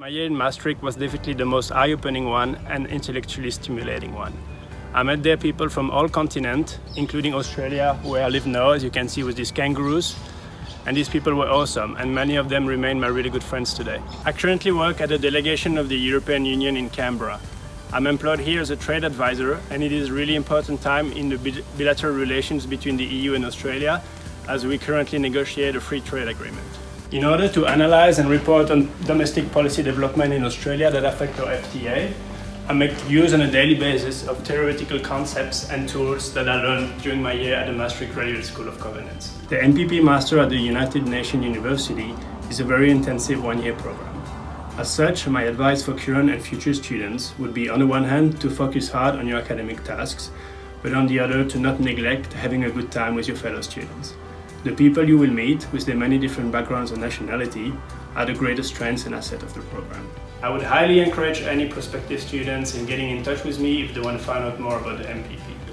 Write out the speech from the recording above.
My year in Maastricht was definitely the most eye-opening one and intellectually stimulating one. I met there people from all continents, including Australia, where I live now, as you can see with these kangaroos. And these people were awesome, and many of them remain my really good friends today. I currently work at a delegation of the European Union in Canberra. I'm employed here as a trade advisor, and it is a really important time in the bilateral relations between the EU and Australia, as we currently negotiate a free trade agreement. In order to analyze and report on domestic policy development in Australia that affect our FTA, I make use on a daily basis of theoretical concepts and tools that I learned during my year at the Maastricht Graduate School of Governance. The MPP Master at the United Nations University is a very intensive one-year program. As such, my advice for current and future students would be on the one hand to focus hard on your academic tasks, but on the other to not neglect having a good time with your fellow students. The people you will meet, with their many different backgrounds and nationality, are the greatest strengths and asset of the program. I would highly encourage any prospective students in getting in touch with me if they want to find out more about the MPP.